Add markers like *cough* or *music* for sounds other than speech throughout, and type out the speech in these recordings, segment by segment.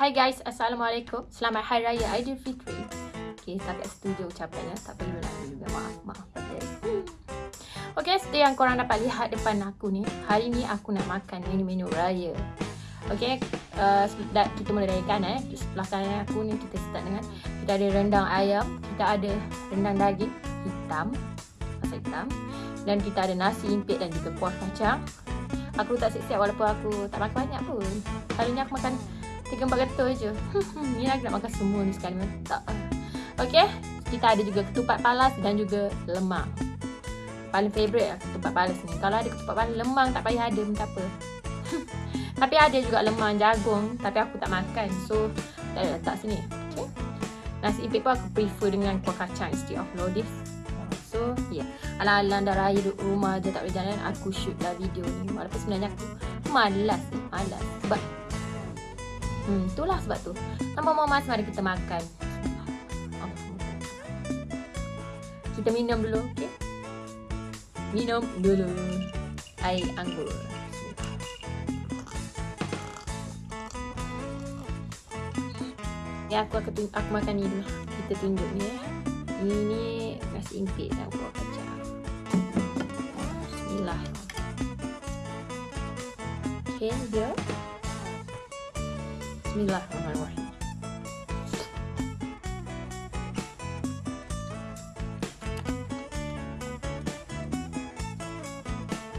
Hai guys, Assalamualaikum. Selamat Hari Raya Aidilfitri. Okay, tak kat ucapannya. Tak perlu lah juga. Maaf, maaf. Okay. Seperti yang korang dapat lihat depan aku ni. Hari ni aku nak makan menu-menu raya. Okay, uh, kita mula dari kanan. Eh. Sebelah kanan aku ni kita start dengan kita ada rendang ayam. Kita ada rendang daging hitam. Masa hitam. Dan kita ada nasi impit dan juga kuah kacang. Aku tak siap-siap walaupun aku tak makan banyak pun. Hari ni aku makan Tiga empat ketul je. *laughs* Ni lagi nak makan semua ni sekali Tak. Okay Kita ada juga ketupat palas dan juga lemang Paling favourite lah ketupat palas ni. Kalau ada ketupat palas lemang tak payah ada pun tak apa? *laughs* Tapi ada juga lemang jagung. Tapi aku tak makan So tak ada letak sini. Okay Nasi impit pun aku prefer dengan kuah kacang instead of lodis So yeah Alang-alang dah raya duduk rumah je tak boleh jalan Aku shoot lah video ni. Walaupun sebenarnya aku malas Malas. Sebab Hmm, itulah sebab tu. Tanpa mamas, mari kita makan. Kita minum dulu, okey? Minum dulu air anggur. Ya, aku akan aku makan ni dulu. Kita tunjuk ni. Eh. Ini nasi impit dan kuah kacang. Bismillah. Okay, dia. Bismillahirrahmanirrahim.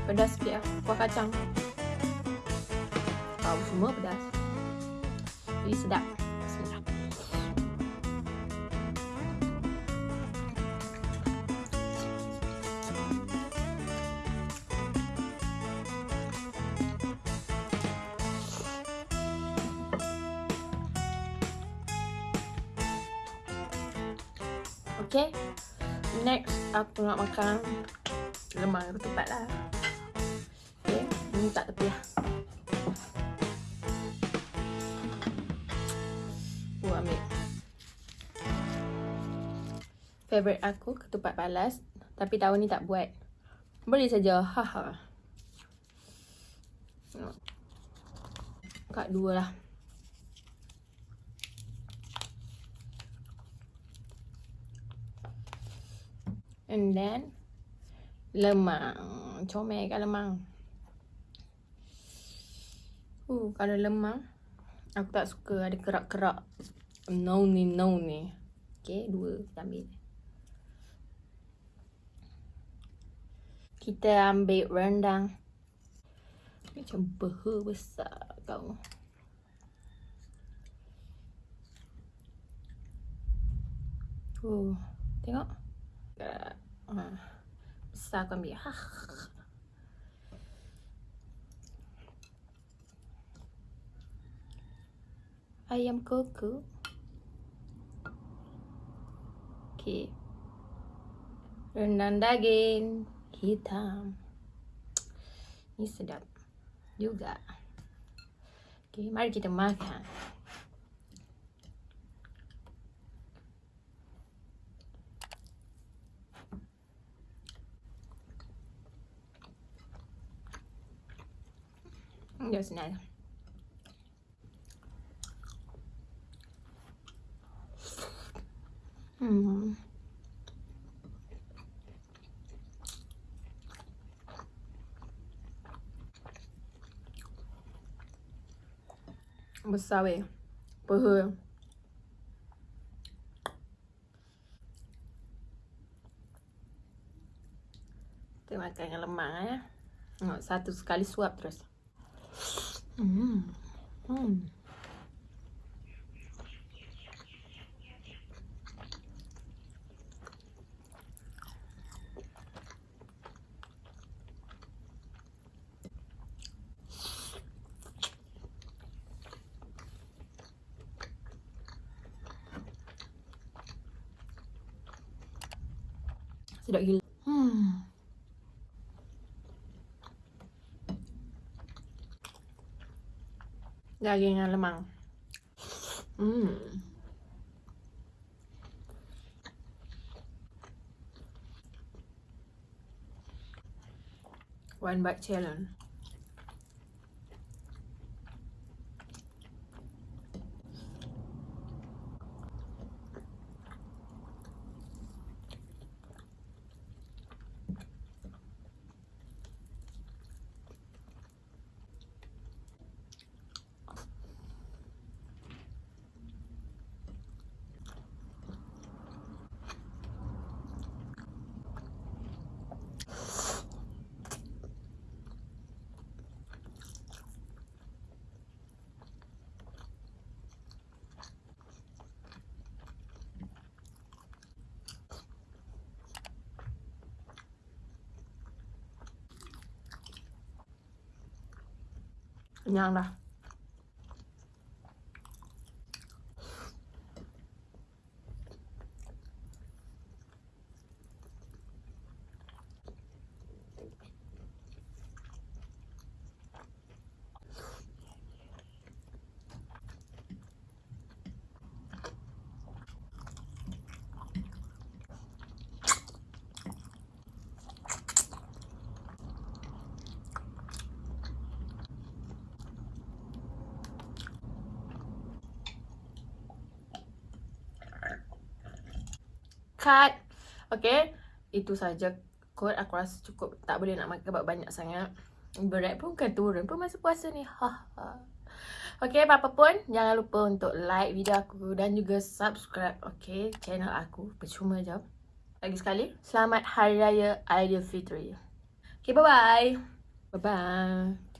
Pedas sikit lah. Kuah kacang. Tahu semua pedas. Jadi sedap. Okay. Next Aku nak makan Lemang ketupat lah. Okay Ini tak tepi lah. Aku ambil. Favorite aku Ketupat balas Tapi tahun ni tak buat. Boleh saja. Haha Kat dua lah And then lemang. Comel kan lemang. Uh, kalau lemang aku tak suka ada kerak-kerak. No ni no ni. Okay, dua kita ambil. Kita ambil rendang. Macam beha besar kau. Uh, tengok. Ha. Besar aku ambil. Ha. Ayam koko. Okay. Rendang daging hitam. Ini sedap juga. Okay, mari kita makan. Hmm. Besar weh. Peha. Kita makan yang lemang ya. Satu sekali suap. Sedap gila. Daging yang lemang. Hmm. One bite challenge. Kenyang dah. Cut. Okay. Itu saja kot. Aku rasa cukup. Tak boleh nak makan banyak sangat. Berat pun kan turun pun masa puasa ni. Ha, ha. Okay, apa-apa pun jangan lupa untuk like video aku dan juga subscribe okay, channel aku. Percuma je. Lagi sekali, selamat Hari Raya Aidilfitri. Okay, bye-bye. Bye-bye.